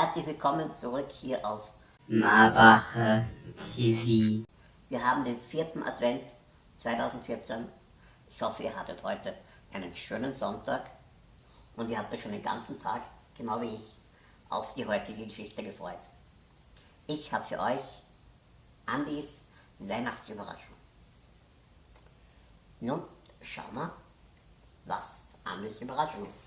Herzlich willkommen zurück hier auf Marbacher TV. Wir haben den vierten Advent 2014. Ich hoffe, ihr hattet heute einen schönen Sonntag und ihr habt euch schon den ganzen Tag, genau wie ich, auf die heutige Geschichte gefreut. Ich habe für euch Andis Weihnachtsüberraschung. Nun schauen wir, was Andis Überraschung ist.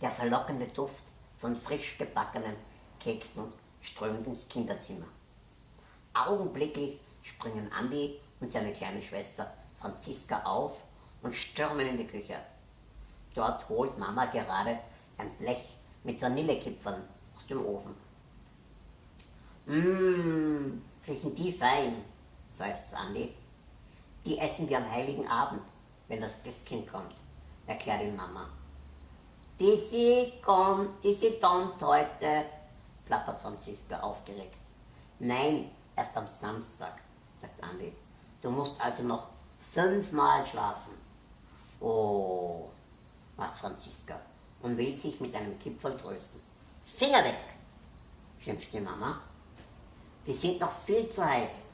Der verlockende Duft von frisch gebackenen Keksen strömt ins Kinderzimmer. Augenblicklich springen Andi und seine kleine Schwester Franziska auf und stürmen in die Küche. Dort holt Mama gerade ein Blech mit Vanillekipfern aus dem Ofen. Mmm, riechen die fein, seufzt Andi. Die essen wir am heiligen Abend, wenn das Christkind kommt, erklärt ihm Mama. Disi kommt, kommt heute, plappert Franziska aufgeregt. Nein, erst am Samstag, sagt Andi. Du musst also noch fünfmal schlafen. Oh, macht Franziska und will sich mit einem Kipferl trösten. Finger weg, schimpft die Mama. Wir sind noch viel zu heiß.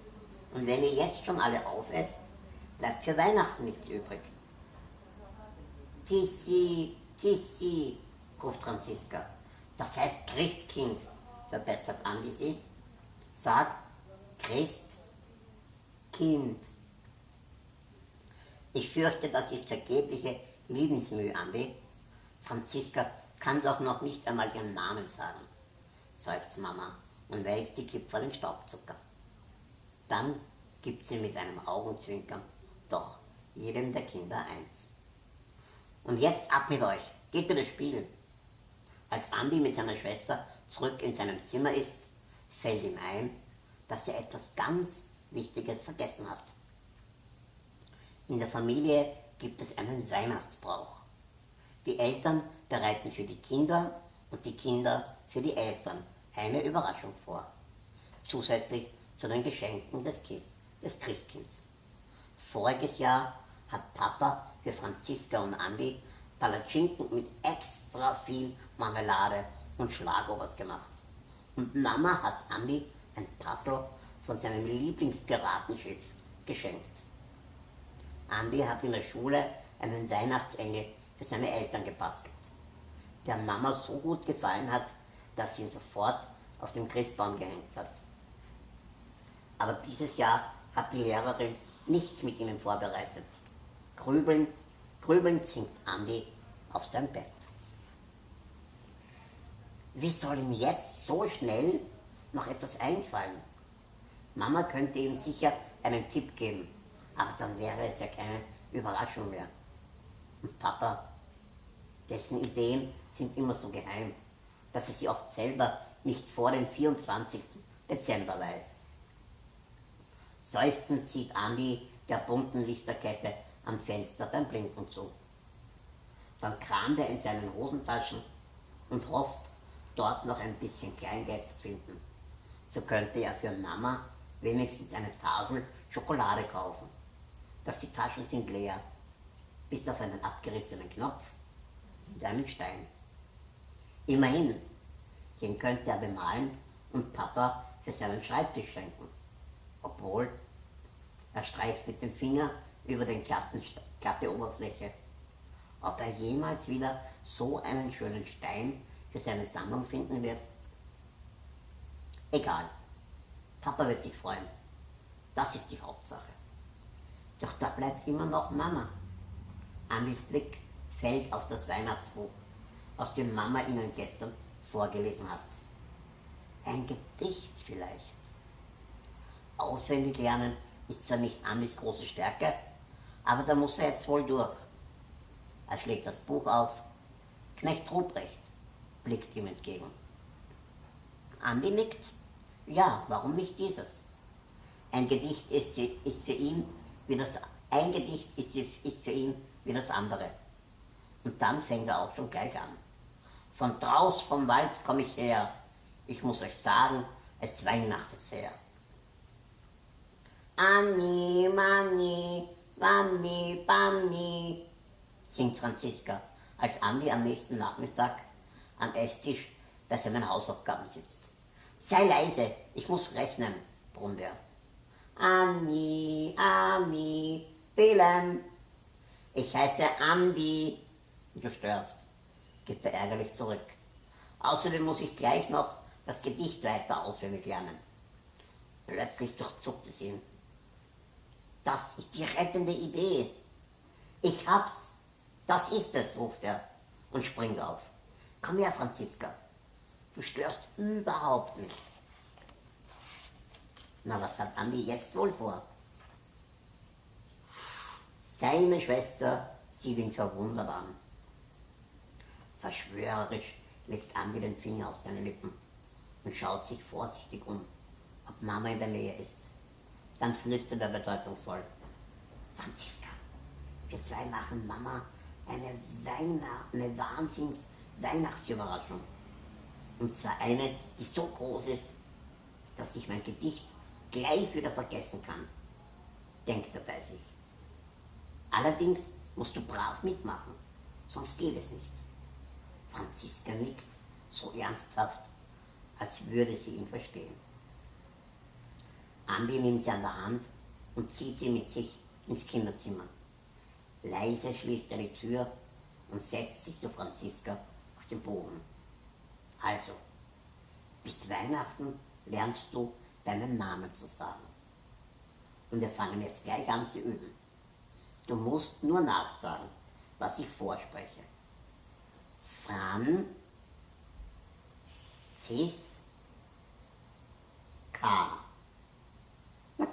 Und wenn ihr jetzt schon alle aufesst, bleibt für Weihnachten nichts übrig. Tissi, Tissi, ruft Franziska. Das heißt Christkind, verbessert Andi sie. Sag Christ, Kind. Ich fürchte, das ist vergebliche Liebensmühe, Andi. Franziska kann doch noch nicht einmal ihren Namen sagen, seufzt Mama und wälzt die Kipferl in Staubzucker. Dann gibt sie mit einem Augenzwinkern doch jedem der Kinder eins. Und jetzt ab mit euch, geht bitte spielen. Als Andi mit seiner Schwester zurück in seinem Zimmer ist, fällt ihm ein, dass er etwas ganz Wichtiges vergessen hat. In der Familie gibt es einen Weihnachtsbrauch. Die Eltern bereiten für die Kinder und die Kinder für die Eltern eine Überraschung vor. Zusätzlich zu den Geschenken des, Kiss, des Christkinds. Voriges Jahr hat Papa für Franziska und Andi Palatschinken mit extra viel Marmelade und Schlagobers gemacht. Und Mama hat Andi ein Puzzle von seinem Lieblingspiratenschiff geschenkt. Andi hat in der Schule einen Weihnachtsengel für seine Eltern gebastelt, der Mama so gut gefallen hat, dass sie ihn sofort auf dem Christbaum gehängt hat. Aber dieses Jahr hat die Lehrerin nichts mit ihnen vorbereitet. Grübeln, grübelnd sinkt Andi auf sein Bett. Wie soll ihm jetzt so schnell noch etwas einfallen? Mama könnte ihm sicher einen Tipp geben, aber dann wäre es ja keine Überraschung mehr. Und Papa, dessen Ideen sind immer so geheim, dass er sie oft selber nicht vor dem 24. Dezember weiß. Seufzend sieht Andi der bunten Lichterkette am Fenster beim Blinken zu. Dann kramt er in seinen Hosentaschen und hofft, dort noch ein bisschen Kleingeld zu finden. So könnte er für Mama wenigstens eine Tafel Schokolade kaufen. Doch die Taschen sind leer, bis auf einen abgerissenen Knopf und einen Stein. Immerhin, den könnte er bemalen und Papa für seinen Schreibtisch schenken. Obwohl, er streicht mit dem Finger über den glatten, glatte Oberfläche. Ob er jemals wieder so einen schönen Stein für seine Sammlung finden wird? Egal. Papa wird sich freuen. Das ist die Hauptsache. Doch da bleibt immer noch Mama. Andis Blick fällt auf das Weihnachtsbuch, aus dem Mama ihnen gestern vorgelesen hat. Ein Gedicht vielleicht. Auswendig lernen ist zwar nicht Andis große Stärke, aber da muss er jetzt wohl durch. Er schlägt das Buch auf. Knecht Ruprecht blickt ihm entgegen. Andi nickt. Ja, warum nicht dieses? Ein Gedicht ist, ist für ihn wie das ein Gedicht ist, ist für ihn wie das andere. Und dann fängt er auch schon gleich an. Von draus vom Wald komme ich her. Ich muss euch sagen, es weihnachtet sehr. Anni, Manni, Wanni, Banni, singt Franziska, als Andi am nächsten Nachmittag am Esstisch, an meinen Hausaufgaben sitzt. Sei leise, ich muss rechnen, brummt er. Anni, Anni, Belen. Ich heiße Andi. Du störst, gibt er ärgerlich zurück. Außerdem muss ich gleich noch das Gedicht weiter auswendig lernen. Plötzlich durchzuckt es ihn. Das ist die rettende Idee. Ich hab's. Das ist es, ruft er und springt auf. Komm her, Franziska. Du störst überhaupt nicht. Na, was hat Andi jetzt wohl vor? Seine Schwester sieht ihn verwundert an. Verschwörerisch legt Andi den Finger auf seine Lippen und schaut sich vorsichtig um, ob Mama in der Nähe ist. Dann flüstert er bedeutungsvoll. Franziska, wir zwei machen Mama eine, Weihnacht, eine Wahnsinns-Weihnachtsüberraschung. Und zwar eine, die so groß ist, dass ich mein Gedicht gleich wieder vergessen kann, denkt er bei sich. Allerdings musst du brav mitmachen, sonst geht es nicht. Franziska nickt so ernsthaft, als würde sie ihn verstehen. Andi nimmt sie an der Hand und zieht sie mit sich ins Kinderzimmer. Leise schließt er die Tür und setzt sich zu Franziska auf den Boden. Also, bis Weihnachten lernst du deinen Namen zu sagen. Und wir fangen jetzt gleich an zu üben. Du musst nur nachsagen, was ich vorspreche. Fran, Cis, K.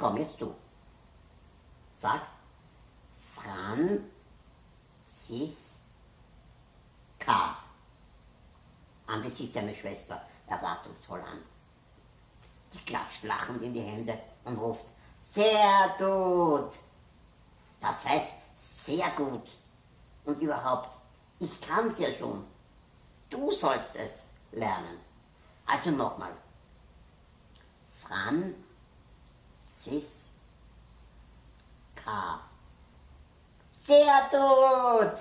Komm, jetzt du. Sag Fran, Cis, K. Andi sieht seine Schwester erwartungsvoll an. Die klatscht lachend in die Hände und ruft, sehr gut. Das heißt, sehr gut. Und überhaupt, ich kann's ja schon. Du sollst es lernen. Also nochmal. Fran, Cis, K. Sehr gut,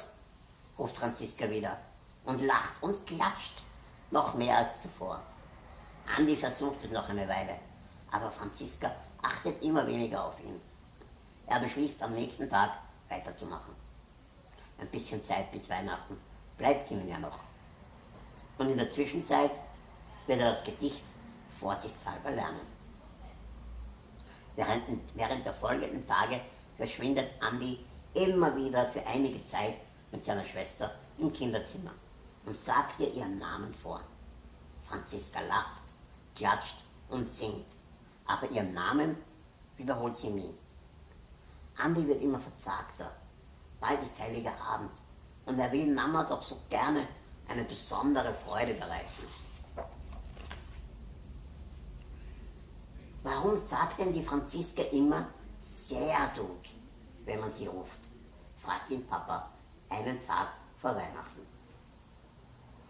ruft Franziska wieder und lacht und klatscht noch mehr als zuvor. Andi versucht es noch eine Weile, aber Franziska achtet immer weniger auf ihn. Er beschließt am nächsten Tag weiterzumachen. Ein bisschen Zeit bis Weihnachten bleibt ihm ja noch. Und in der Zwischenzeit wird er das Gedicht vorsichtshalber lernen. Während, der folgenden Tage verschwindet Andi immer wieder für einige Zeit mit seiner Schwester im Kinderzimmer und sagt ihr ihren Namen vor. Franziska lacht, klatscht und singt, aber ihren Namen wiederholt sie nie. Andi wird immer verzagter. Bald ist heiliger Abend und er will Mama doch so gerne eine besondere Freude bereiten. Warum sagt denn die Franziska immer sehr gut, wenn man sie ruft? fragt ihn Papa einen Tag vor Weihnachten.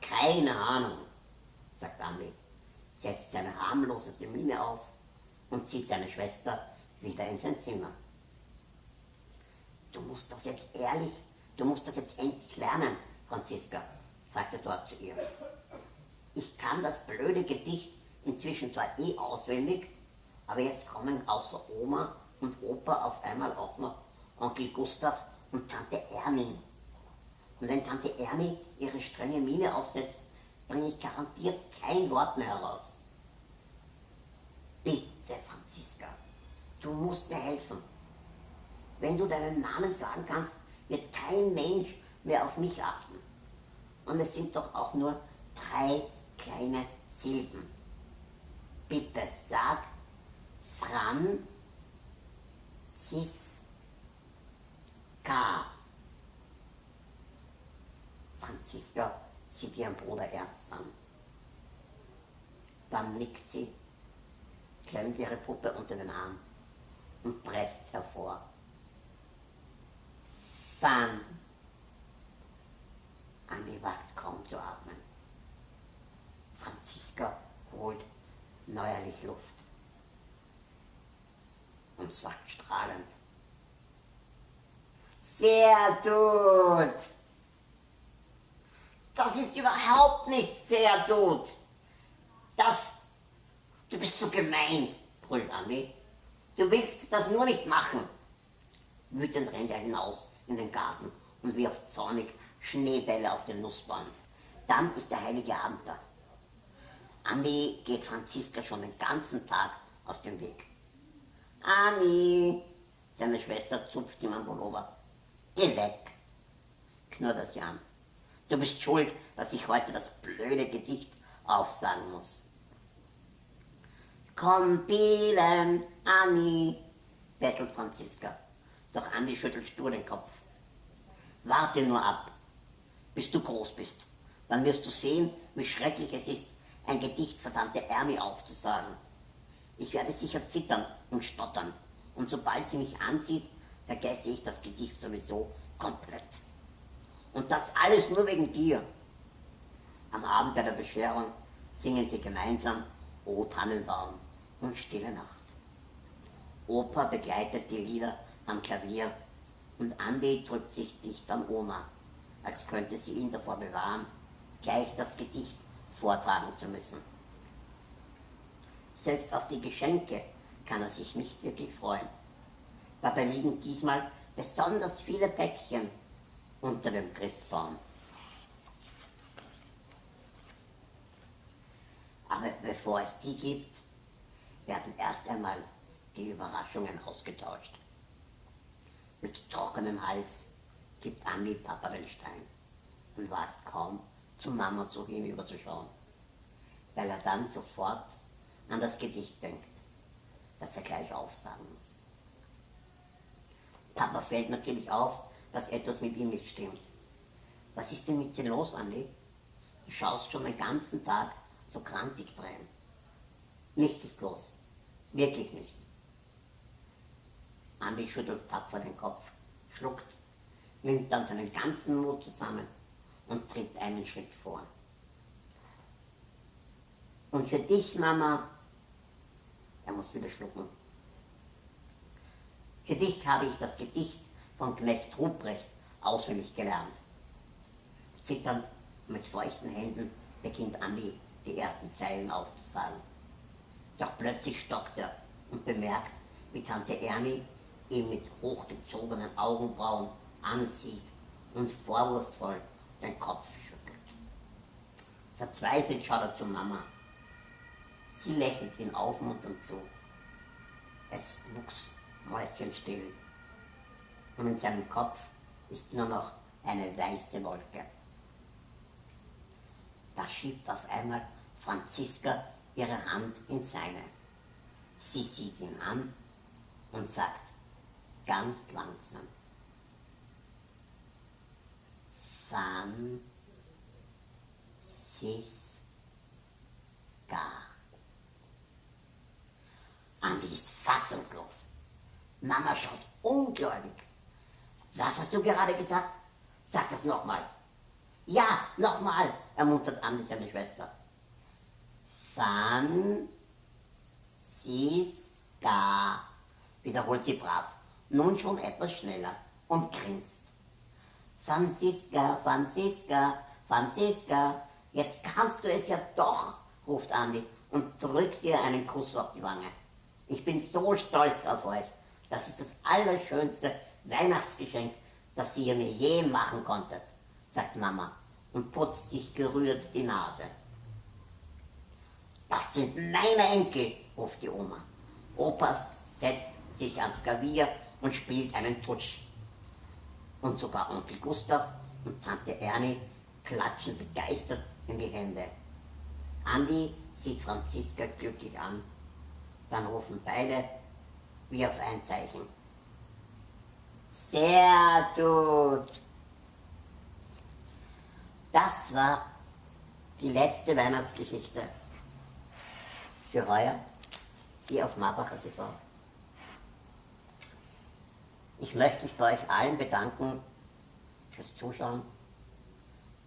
Keine Ahnung, sagt Andi, setzt seine harmloseste Miene auf und zieht seine Schwester wieder in sein Zimmer. Du musst das jetzt ehrlich, du musst das jetzt endlich lernen, Franziska, sagt er dort zu ihr. Ich kann das blöde Gedicht inzwischen zwar eh auswendig, aber jetzt kommen außer Oma und Opa auf einmal auch noch Onkel Gustav und Tante Ernie. Und wenn Tante Ernie ihre strenge Miene aufsetzt, bringe ich garantiert kein Wort mehr heraus. Bitte, Franziska, du musst mir helfen. Wenn du deinen Namen sagen kannst, wird kein Mensch mehr auf mich achten. Und es sind doch auch nur drei kleine Silben. Bitte sag Fran, Cis, K. Franziska sieht ihren Bruder ernst an. Dann nickt sie, klemmt ihre Puppe unter den Arm und presst hervor. Fan. Andi wagt kaum zu atmen. Franziska holt neuerlich Luft und sagt strahlend. Sehr gut! Das ist überhaupt nicht sehr gut. Das, du bist so gemein, brüllt Andi. Du willst das nur nicht machen. Wütend rennt er hinaus in den Garten und wirft zornig Schneebälle auf den Nussbaum. Dann ist der heilige Abend da. Andi geht Franziska schon den ganzen Tag aus dem Weg. Anni, seine Schwester zupft ihm am Pullover. Geh weg, knurrt er sie an. Du bist schuld, dass ich heute das blöde Gedicht aufsagen muss. Komm, Bielen, Anni, bettelt Franziska. Doch Andi schüttelt stur den Kopf. Warte nur ab, bis du groß bist. Dann wirst du sehen, wie schrecklich es ist, ein Gedicht verdammte Ärmel aufzusagen. Ich werde sicher zittern und stottern. Und sobald sie mich ansieht, vergesse ich das Gedicht sowieso komplett. Und das alles nur wegen dir. Am Abend bei der Bescherung singen sie gemeinsam O Tannenbaum und Stille Nacht. Opa begleitet die Lieder am Klavier und Andi drückt sich dicht an Oma, als könnte sie ihn davor bewahren, gleich das Gedicht vortragen zu müssen. Selbst auf die Geschenke kann er sich nicht wirklich freuen. Dabei liegen diesmal besonders viele Päckchen unter dem Christbaum. Aber bevor es die gibt, werden erst einmal die Überraschungen ausgetauscht. Mit trockenem Hals gibt Andi Papa den Stein und wagt kaum, zu Mama zu hinüberzuschauen, weil er dann sofort an das Gedicht denkt, das er gleich aufsagen muss. Papa fällt natürlich auf, dass etwas mit ihm nicht stimmt. Was ist denn mit dir los, Andi? Du schaust schon den ganzen Tag so krantig drein. Nichts ist los. Wirklich nicht. Andi schüttelt tapfer den Kopf, schluckt, nimmt dann seinen ganzen Mut zusammen und tritt einen Schritt vor. Und für dich, Mama, er muss wieder schlucken. Für dich habe ich das Gedicht von Knecht Ruprecht auswendig gelernt. Zitternd mit feuchten Händen beginnt Andi die ersten Zeilen aufzusagen. Doch plötzlich stockt er und bemerkt, wie Tante Ernie ihn mit hochgezogenen Augenbrauen ansieht und vorwurfsvoll den Kopf schüttelt. Verzweifelt schaut er zu Mama. Sie lächelt ihn aufmunternd zu. Es wuchs mäuschenstill und in seinem Kopf ist nur noch eine weiße Wolke. Da schiebt auf einmal Franziska ihre Hand in seine. Sie sieht ihn an und sagt ganz langsam, Franziska. Andi ist fassungslos. Mama schaut ungläubig. Was hast du gerade gesagt? Sag das nochmal. Ja, nochmal, ermuntert Andi seine Schwester. Franziska, wiederholt sie brav, nun schon etwas schneller und grinst. Franziska, Franziska, Franziska, jetzt kannst du es ja doch, ruft Andi und drückt ihr einen Kuss auf die Wange. Ich bin so stolz auf euch. Das ist das allerschönste Weihnachtsgeschenk, das ihr mir je machen konntet, sagt Mama und putzt sich gerührt die Nase. Das sind meine Enkel, ruft die Oma. Opa setzt sich ans Klavier und spielt einen Tutsch. Und sogar Onkel Gustav und Tante Ernie klatschen begeistert in die Hände. Andi sieht Franziska glücklich an. Dann rufen beide wie auf ein Zeichen. Sehr gut. Das war die letzte Weihnachtsgeschichte für heuer hier auf Marbacher TV. Ich möchte mich bei euch allen bedanken fürs Zuschauen,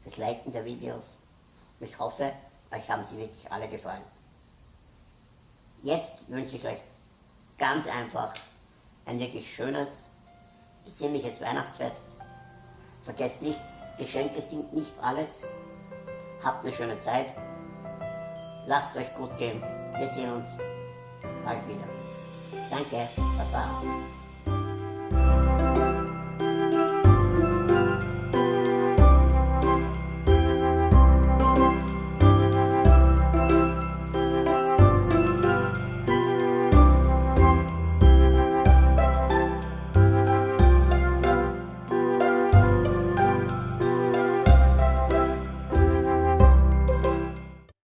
fürs Liken der Videos. Ich hoffe, euch haben sie wirklich alle gefallen. Jetzt wünsche ich euch ganz einfach ein wirklich schönes, besinnliches Weihnachtsfest. Vergesst nicht, Geschenke sind nicht alles. Habt eine schöne Zeit. Lasst es euch gut gehen. Wir sehen uns bald wieder. Danke. Baba.